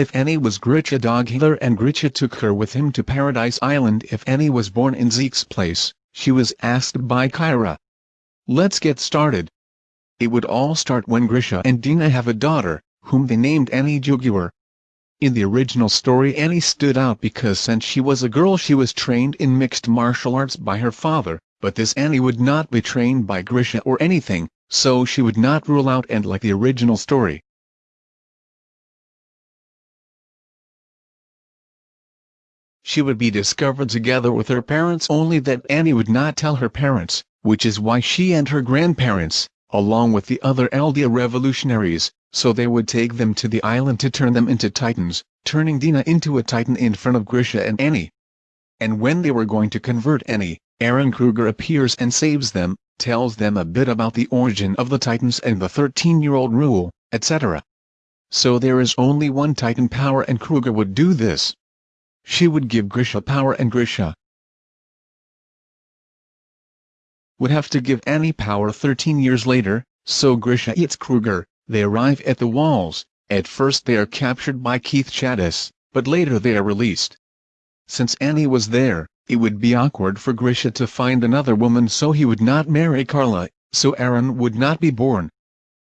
If Annie was Grisha dog healer and Grisha took her with him to Paradise Island if Annie was born in Zeke's place, she was asked by Kyra. Let's get started. It would all start when Grisha and Dina have a daughter, whom they named Annie Jaeger. In the original story Annie stood out because since she was a girl she was trained in mixed martial arts by her father, but this Annie would not be trained by Grisha or anything, so she would not rule out and like the original story. She would be discovered together with her parents only that Annie would not tell her parents, which is why she and her grandparents, along with the other Eldia revolutionaries, so they would take them to the island to turn them into titans, turning Dina into a titan in front of Grisha and Annie. And when they were going to convert Annie, Eren Kruger appears and saves them, tells them a bit about the origin of the titans and the 13-year-old rule, etc. So there is only one titan power and Kruger would do this. She would give Grisha power and Grisha, would have to give Annie power 13 years later, so Grisha eats Kruger, they arrive at the walls, at first they are captured by Keith Shadis, but later they are released. Since Annie was there, it would be awkward for Grisha to find another woman so he would not marry Carla, so Eren would not be born.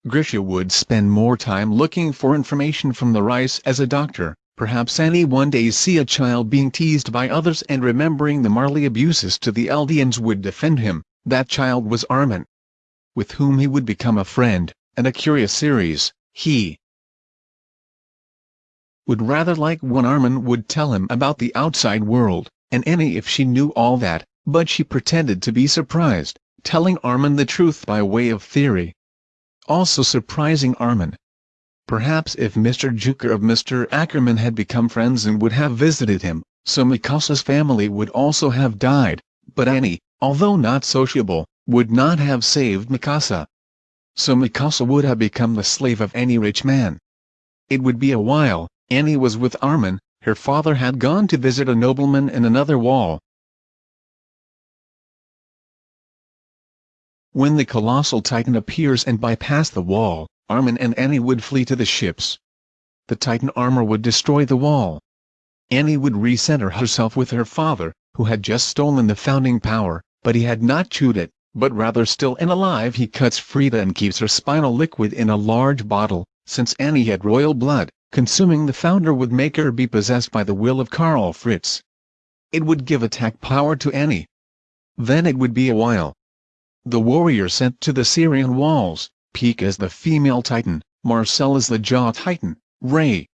Grisha would spend more time looking for information from the Reiss as a doctor, perhaps Annie one day see a child being teased by others and remembering the Marley abuses to the Eldians would defend him, that child was Armin. With whom he would become a friend, and a curious series, he would rather like when Armin would tell him about the outside world, and Annie if she knew all that, but she pretended to be surprised, telling Armin the truth by way of theory. Also surprising Armin. Perhaps if Mr. Jaeger of Mr. Ackerman had become friends and would have visited him, so Mikasa's family would also have died, but Annie, although not sociable, would not have saved Mikasa. So Mikasa would have become the slave of any rich man. It would be a while, Annie was with Armin, her father had gone to visit a nobleman in another wall. When the colossal titan appears and bypass the wall, Armin and Annie would flee to the ships. The titan armor would destroy the wall. Annie would recenter herself with her father, who had just stolen the founding power, but he had not chewed it, but rather still and alive he cuts Frida and keeps her spinal liquid in a large bottle, since Annie had royal blood, consuming the founder would make her be possessed by the will of Karl Fritz. It would give attack power to Annie. Then it would be a while. The warrior sent to the Syrian walls, Pieck as the female titan, Marcel as the jaw titan, Ray,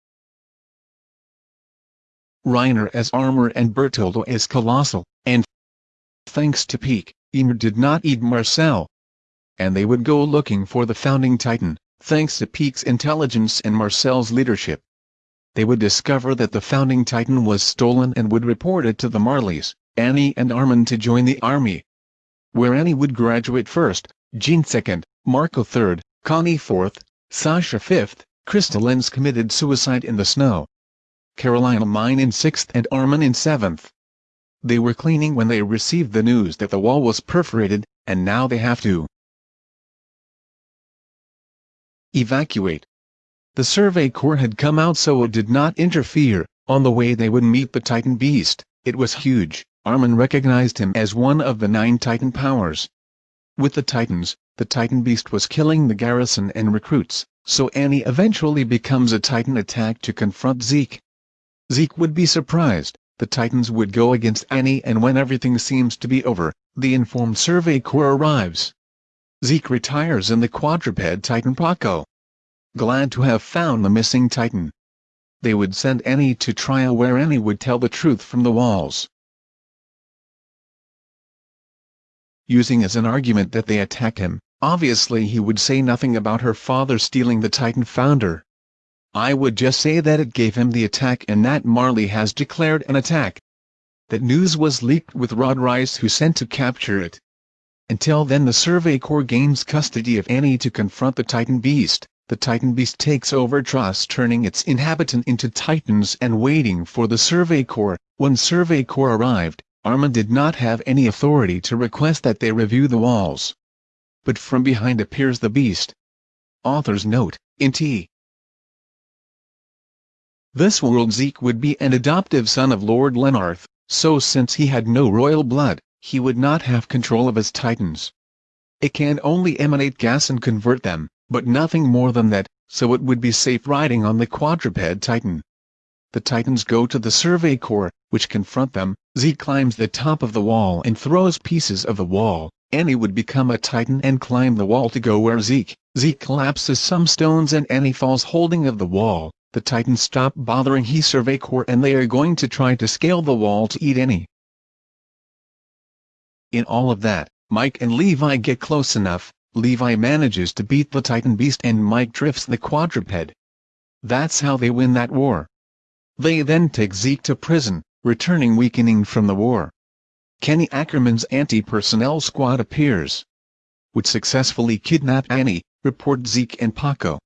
Reiner as armor and Bertoldo as colossal, and thanks to Pieck, Ymir did not eat Marcel. And they would go looking for the founding titan, thanks to Pieck's intelligence and Marcel's leadership. They would discover that the founding titan was stolen and would report it to the Marleys, Annie and Armin to join the army. Where Annie would graduate first, Jean second, Marco third, Connie fourth, Sasha fifth, Crystal Lenz committed suicide in the snow. Carolina Mine in 6th and Armin in 7th. They were cleaning when they received the news that the wall was perforated, and now they have to evacuate. The Survey Corps had come out so it did not interfere, on the way they would meet the Titan Beast, it was huge, Armin recognized him as one of the nine Titan powers. With the Titans, the Titan Beast was killing the garrison and recruits, so Annie eventually becomes a Titan attack to confront Zeke. Zeke would be surprised, the Titans would go against Annie and when everything seems to be over, the informed Survey Corps arrives. Zeke retires in the quadruped Titan Paco. Glad to have found the missing Titan. They would send Annie to trial where Annie would tell the truth from the walls. Using as an argument that they attack him, obviously he would say nothing about her father stealing the Titan founder. I would just say that it gave him the attack and that Marley has declared an attack. That news was leaked with Rod Reiss who sent to capture it. Until then the Survey Corps gains custody of Annie to confront the Titan Beast. The Titan Beast takes over Trost turning its inhabitant into Titans and waiting for the Survey Corps. When Survey Corps arrived, Armin did not have any authority to request that they review the walls. But from behind appears the Beast. Author's note, in T. This world Zeke would be an adoptive son of Lord Lenarth, so since he had no royal blood, he would not have control of his titans. It can only emanate gas and convert them, but nothing more than that, so it would be safe riding on the quadruped titan. The titans go to the survey corps, which confront them, Zeke climbs the top of the wall and throws pieces of the wall, Annie would become a titan and climb the wall to go where Zeke, Zeke collapses some stones and Annie falls holding of the wall, the titans stop bothering he survey corps and they are going to try to scale the wall to eat Annie. In all of that, Mike and Levi get close enough, Levi manages to beat the Titan Beast and Mike drifts the quadruped. That's how they win that war. They then take Zeke to prison, returning weakening from the war. Kenny Ackerman's anti-personnel squad appears. Would successfully kidnap Annie, report Zeke and Paco.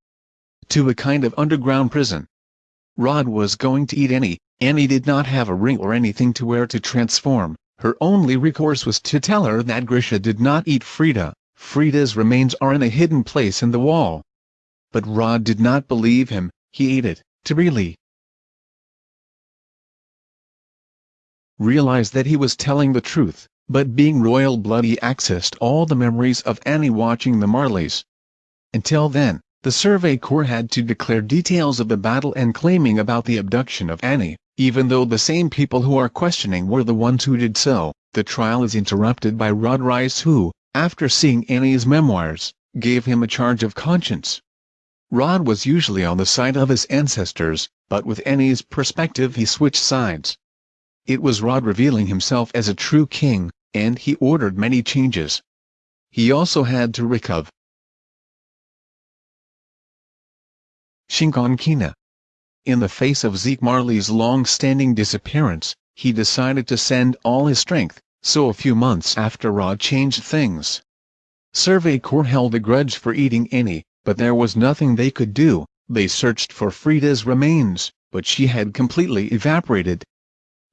To a kind of underground prison. Rod was going to eat Annie, Annie did not have a ring or anything to wear to transform, her only recourse was to tell her that Grisha did not eat Frida, Frida's remains are in a hidden place in the wall. But Rod did not believe him, he ate it, to really realize that he was telling the truth, but being royal blood he accessed all the memories of Annie watching the Marleys. Until then, the Survey Corps had to declare details of the battle and claiming about the abduction of Annie. Even though the same people who are questioning were the ones who did so, the trial is interrupted by Rod Reiss who, after seeing Annie's memoirs, gave him a charge of conscience. Rod was usually on the side of his ancestors, but with Annie's perspective he switched sides. It was Rod revealing himself as a true king, and he ordered many changes. He also had to recover Shiganshina in the face of Zeke Marley's long-standing disappearance, he decided to send all his strength, so a few months after Rod changed things. Survey Corps held a grudge for eating Annie, but there was nothing they could do, they searched for Frida's remains, but she had completely evaporated.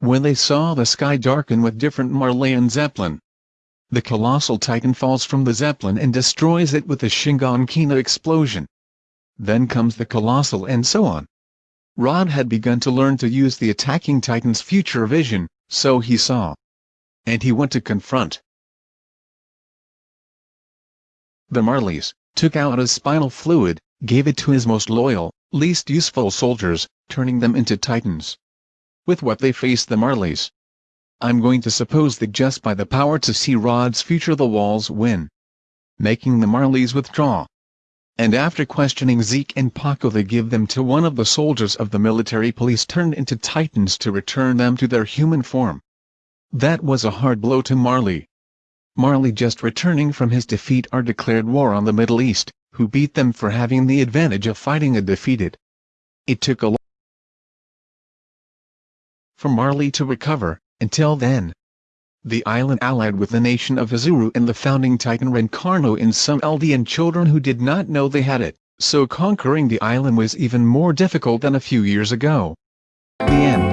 When they saw the sky darken with different Marleyan Zeppelin, the colossal titan falls from the Zeppelin and destroys it with a Shingon-Kina explosion. Then comes the colossal and so on. Rod had begun to learn to use the attacking Titan's future vision, so he saw. And he went to confront. The Marleys, took out his spinal fluid, gave it to his most loyal, least useful soldiers, turning them into Titans. With what they faced the Marleys. I'm going to suppose that just by the power to see Rod's future the walls win. Making the Marleys withdraw and after questioning Zeke and Paco they give them to one of the soldiers of the military police turned into titans to return them to their human form. That was a hard blow to Marley. Marley just returning from his defeat are declared war on the Middle East, who beat them for having the advantage of fighting a defeated. It took a for Marley to recover, until then, the island allied with the nation of Hizuru and the founding titan Rencarno in some Eldian children who did not know they had it, so conquering the island was even more difficult than a few years ago. The end